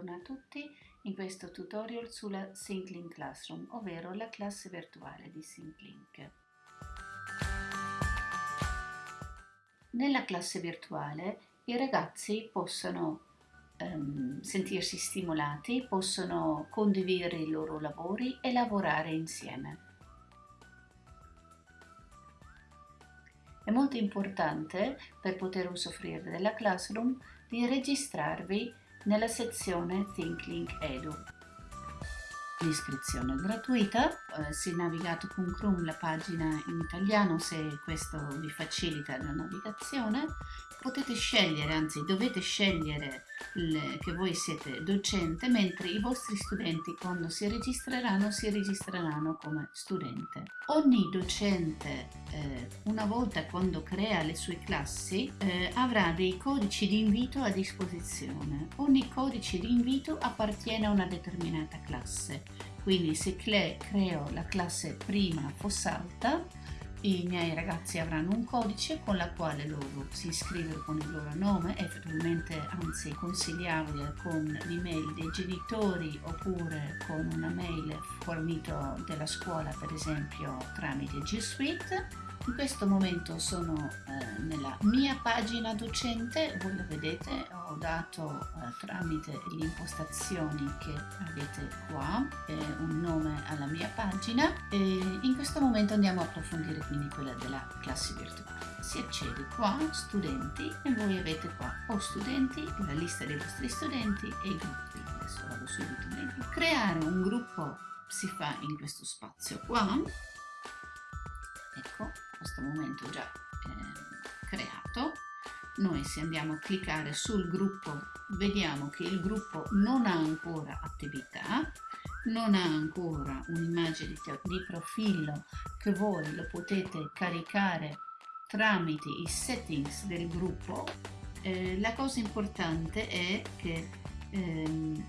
Buongiorno a tutti in questo tutorial sulla SyncLink Classroom, ovvero la classe virtuale di SyncLink. Nella classe virtuale i ragazzi possono um, sentirsi stimolati, possono condividere i loro lavori e lavorare insieme. È molto importante per poter usufruire della Classroom di registrarvi nella sezione ThinkLink Edu. L'iscrizione è gratuita, eh, se navigate con Chrome la pagina in italiano se questo vi facilita la navigazione potete scegliere, anzi dovete scegliere le, che voi siete docente, mentre i vostri studenti quando si registreranno si registreranno come studente. Ogni docente eh, una volta quando crea le sue classi eh, avrà dei codici di invito a disposizione. Ogni codice di invito appartiene a una determinata classe. Quindi se creo la classe prima Fossalta i miei ragazzi avranno un codice con la quale loro si iscrivono con il loro nome, effettivamente anzi consigliabile con l'email dei genitori oppure con una mail fornita della scuola per esempio tramite G Suite. In questo momento sono eh, nella mia pagina docente, voi lo vedete, ho dato eh, tramite le impostazioni che avete qua eh, un nome alla mia pagina e in questo momento andiamo a approfondire quindi quella della classe virtuale. Si accede qua, studenti, e voi avete qua o studenti, la lista dei vostri studenti e i gruppi. Adesso vado subito meglio. Creare un gruppo si fa in questo spazio qua ecco in questo momento già eh, creato noi se andiamo a cliccare sul gruppo vediamo che il gruppo non ha ancora attività non ha ancora un'immagine di profilo che voi lo potete caricare tramite i settings del gruppo. Eh, la cosa importante è che ehm,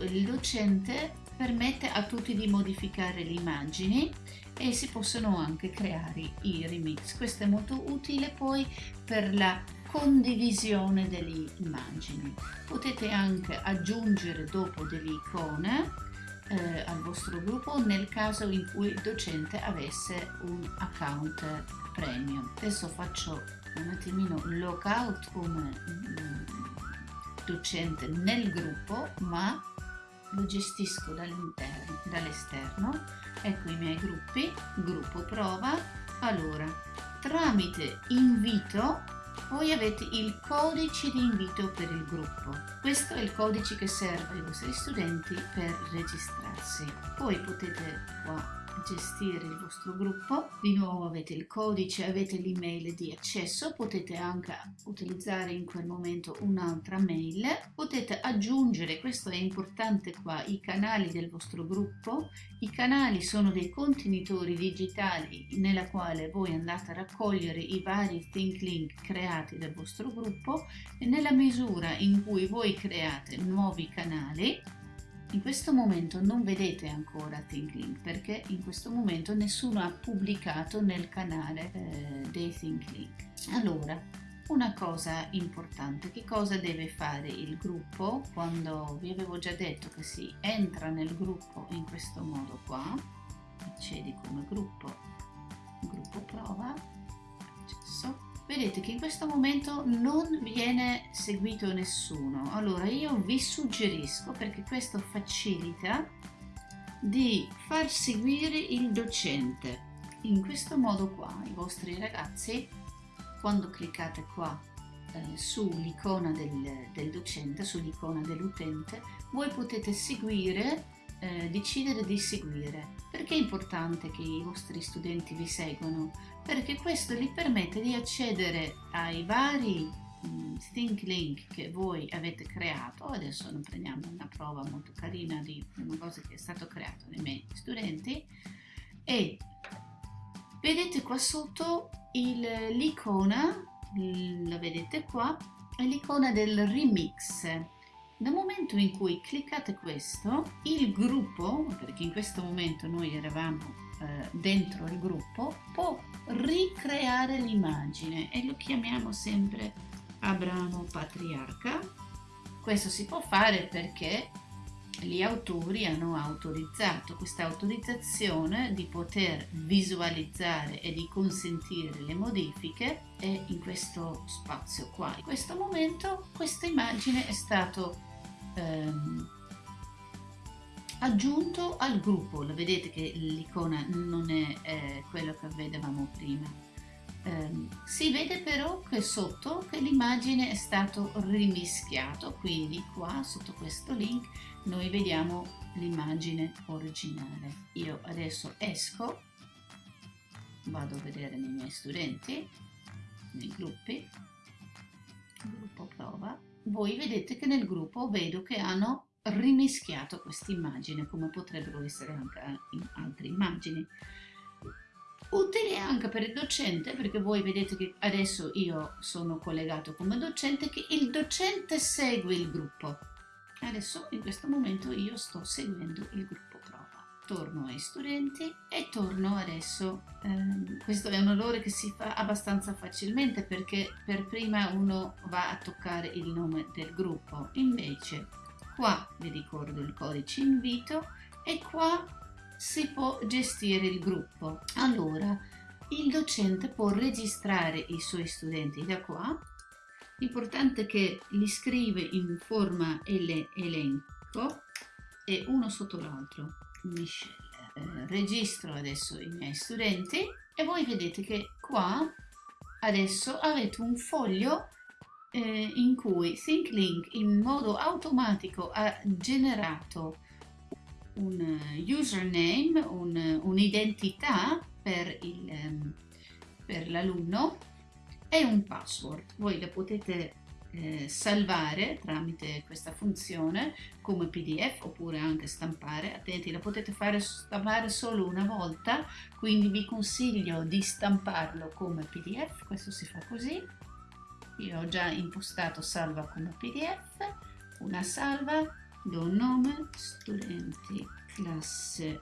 il docente permette a tutti di modificare le immagini e si possono anche creare i remix. Questo è molto utile poi per la condivisione delle immagini. Potete anche aggiungere dopo delle icone eh, al vostro gruppo nel caso in cui il docente avesse un account premium. Adesso faccio un attimino logout come mm, docente nel gruppo ma lo gestisco dall'esterno ecco i miei gruppi gruppo prova allora tramite invito voi avete il codice di invito per il gruppo. Questo è il codice che serve ai vostri studenti per registrarsi. Poi potete qua gestire il vostro gruppo. Di nuovo avete il codice avete l'email di accesso. Potete anche utilizzare in quel momento un'altra mail. Potete aggiungere questo è importante qua i canali del vostro gruppo. I canali sono dei contenitori digitali nella quale voi andate a raccogliere i vari think link creati dal vostro gruppo e nella misura in cui voi create nuovi canali in questo momento non vedete ancora ThinkLink perché in questo momento nessuno ha pubblicato nel canale eh, dei ThinkLink. Allora, una cosa importante, che cosa deve fare il gruppo quando vi avevo già detto che si entra nel gruppo in questo modo qua, accedi come gruppo, gruppo prova, vedete che in questo momento non viene seguito nessuno. Allora io vi suggerisco perché questo facilita di far seguire il docente. In questo modo qua i vostri ragazzi quando cliccate qua eh, sull'icona del, del docente sull'icona dell'utente voi potete seguire eh, decidere di seguire. Perché è importante che i vostri studenti vi seguano? Perché questo gli permette di accedere ai vari mh, Think Link che voi avete creato. Adesso ne prendiamo una prova molto carina di una cosa che è stato creato dai miei studenti e vedete qua sotto l'icona, la vedete qua, è l'icona del remix nel momento in cui cliccate questo, il gruppo, perché in questo momento noi eravamo eh, dentro il gruppo, può ricreare l'immagine e lo chiamiamo sempre Abramo Patriarca. Questo si può fare perché gli autori hanno autorizzato questa autorizzazione di poter visualizzare e di consentire le modifiche è in questo spazio qua. In questo momento questa immagine è stato ehm, aggiunto al gruppo, lo vedete che l'icona non è eh, quello che vedevamo prima. Eh, si vede però che sotto che l'immagine è stato rimischiato, quindi qua sotto questo link noi vediamo l'immagine originale. Io adesso esco, vado a vedere nei miei studenti, nei gruppi, gruppo prova, voi vedete che nel gruppo vedo che hanno rimischiato questa immagine come potrebbero essere anche in altre immagini. Utile anche per il docente perché voi vedete che adesso io sono collegato come docente che il docente segue il gruppo. Adesso in questo momento io sto seguendo il gruppo torno ai studenti e torno adesso ehm, questo è un errore che si fa abbastanza facilmente perché per prima uno va a toccare il nome del gruppo invece qua vi ricordo il codice invito e qua si può gestire il gruppo. Allora, il docente può registrare i suoi studenti da qua. L'importante è che li scrive in forma elenco e uno sotto l'altro. Eh, registro adesso i miei studenti e voi vedete che qua adesso avete un foglio eh, in cui ThinkLink in modo automatico ha generato un username, un'identità un per, ehm, per l'alunno e un password. Voi la potete eh, salvare tramite questa funzione come pdf oppure anche stampare. Attenti la potete fare stampare solo una volta quindi vi consiglio di stamparlo come pdf questo si fa così. Io ho già impostato salva come pdf una salva do nome studenti classe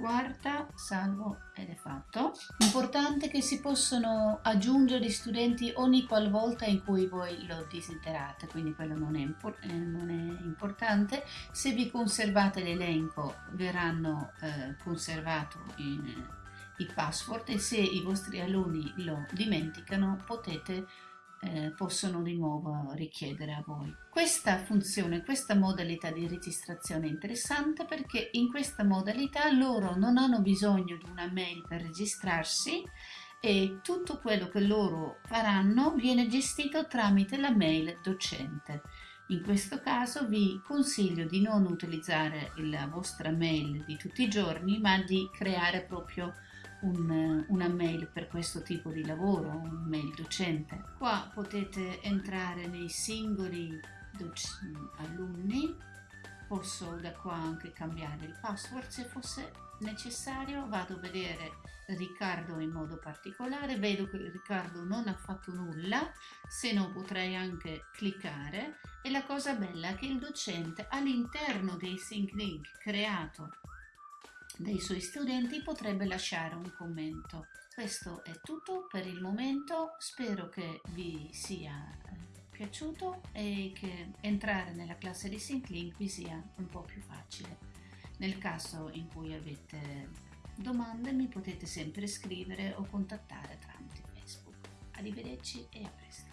quarta salvo ed è fatto importante che si possono aggiungere gli studenti ogni qualvolta in cui voi lo desiderate quindi quello non è, impor eh, non è importante. Se vi conservate l'elenco verranno eh, conservati i password e se i vostri alunni lo dimenticano potete eh, possono di nuovo richiedere a voi. Questa funzione, questa modalità di registrazione è interessante perché in questa modalità loro non hanno bisogno di una mail per registrarsi e tutto quello che loro faranno viene gestito tramite la mail docente. In questo caso vi consiglio di non utilizzare la vostra mail di tutti i giorni ma di creare proprio un, una mail per questo tipo di lavoro, un mail docente. Qua potete entrare nei singoli alunni, posso da qua anche cambiare il password se fosse necessario, vado a vedere Riccardo in modo particolare, vedo che Riccardo non ha fatto nulla, se no potrei anche cliccare e la cosa bella è che il docente all'interno dei sync link creato dei suoi studenti potrebbe lasciare un commento. Questo è tutto per il momento, spero che vi sia eh, piaciuto e che entrare nella classe di SyncLink vi sia un po' più facile. Nel caso in cui avete domande mi potete sempre scrivere o contattare tramite Facebook. Arrivederci e a presto.